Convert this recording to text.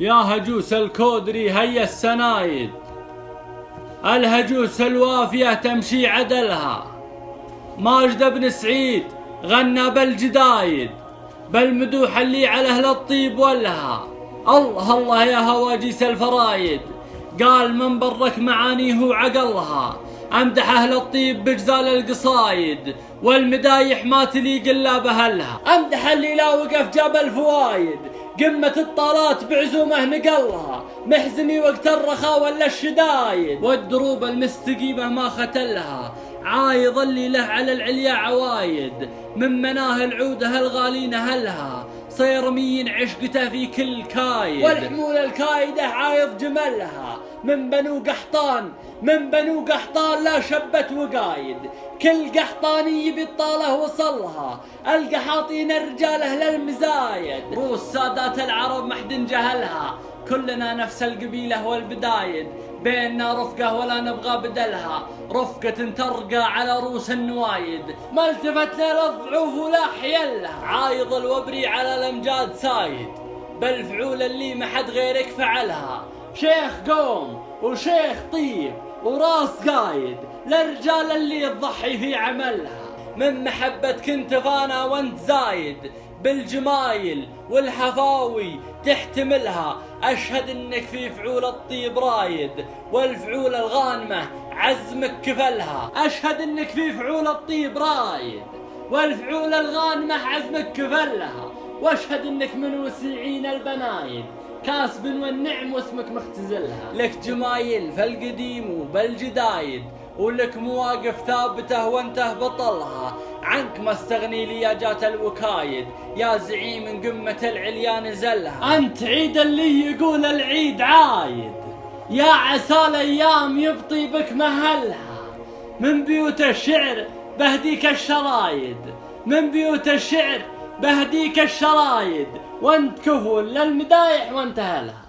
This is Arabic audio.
يا هجوس الكودري هيا السنايد. الهجوس الوافية تمشي عدلها. ماجد بن سعيد غنى بالجدايد بالمدوح اللي على أهل الطيب ولها. الله الله يا هواجيس الفرايد. قال من برك معانيه وعقلها أمدح أهل الطيب بجزال القصايد والمدايح ما تليق إلا بهلها أمدح اللي لا وقف جاب الفوايد. قمة الطالات بعزومه نقلها. محزمي وقت الرخاء ولا الشدايد. والدروب المستقيمة ما ختلها. عايض اللي له على العليا عوايد. من مناه العودة الغالين هلها. صيرمين عشقته في كل كايد. والحمولة الكايدة عايض جملها. من بنو قحطان من بنو قحطان لا شبت وقايد. كل قحطاني بالطالة وصلها. القحاطين الرجاله للمزايد روس سادات العرب محد جهلها. كلنا نفس القبيلة والبدايد. بيننا رفقة ولا نبغى بدلها. رفقة ترقى على روس النوايد ما التفت للضعوف ولا حيلها. عايض الوبري على الأمجاد سايد. بالفعول اللي ما حد غيرك فعلها. شيخ قوم وشيخ طيب وراس قايد. للرجال اللي تضحي في عملها. من محبتك انت فانا وانت زايد. بالجمايل والحفاوي تحتملها. أشهد إنك في فعول الطيب رايد والفعول الغانمة عزمك كفلها. أشهد إنك في فعول الطيب رايد والفعول الغانمة عزمك كفلها. وأشهد إنك من وسيعين البنايد كاسب والنعم واسمك مختزلها. لك جمايل فالقديم وبالجدايد ولك مواقف ثابته وانته بطلها. عنك ما استغني لي يا جات الوكايد. يا زعيم قمة العليا نزلها أنت عيد اللي يقول العيد عايد. يا عسى الأيام يبطي بك مهلها. من بيوت الشعر بهديك الشرايد. من بيوت الشعر بهديك الشرايد. وانت كفول للمدايح وانتهى لها